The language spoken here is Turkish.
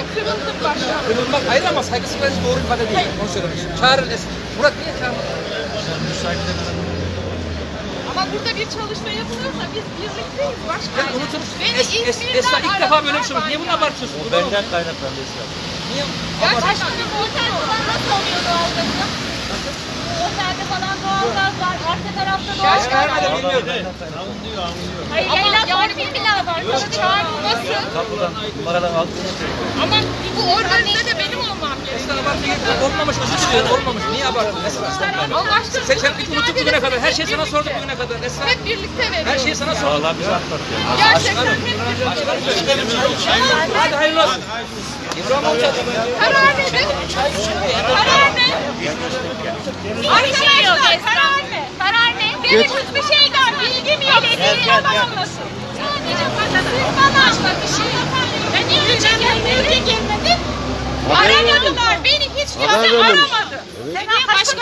Ben kırıldım başkanım. Kırılmak ayrı ama saygısızlık doğru ifade değil. Onu söylemiş. Çağırın Es- Murat niye çağırmadın? Ama burada bir çalışma yapılıyorsa biz birlikteyiz Ya başkanım. unutun. Beni Es, es, İzmir'den Esra ilk defa böyle bir şey oldu. Niye bunu abartıyorsun? O benden kaynaklandı Esra. Niye Gerçekten bir otel falan nasıl oluyor doğalgazı? Otelde falan doğalgaz var. Arka tarafta doğalgaz var. bilmiyorum. Hayır, yayla var, bir bina var. Bana. Kapıdan numaradan aldığını söylüyor. Ama bu organize de benim olmam gerekiyor. Abartmaya gerek yok. Olmamış özür diliyorum. Olmamış. Niye abarttın Esra? Allah aşkına. Sen, sen hiç unuttun bugüne kadar. Her şeyi sana sorduk bugüne kadar Esra. Hep birlikte veriyoruz. Her şeyi sana sorduk. Allah bize atlatıyor. Gerçekten hep birlikte Hadi hayırlı olsun. İbrahim amca. Karar nedir? Karar ne? Arkadaşlar karar ne? Karar ne? Benim hiçbir şeyden bilgim yok. Belediye yalan olmasın. Sadece bana Aramadılar. Beni hiç kimse aramadı. Sen başka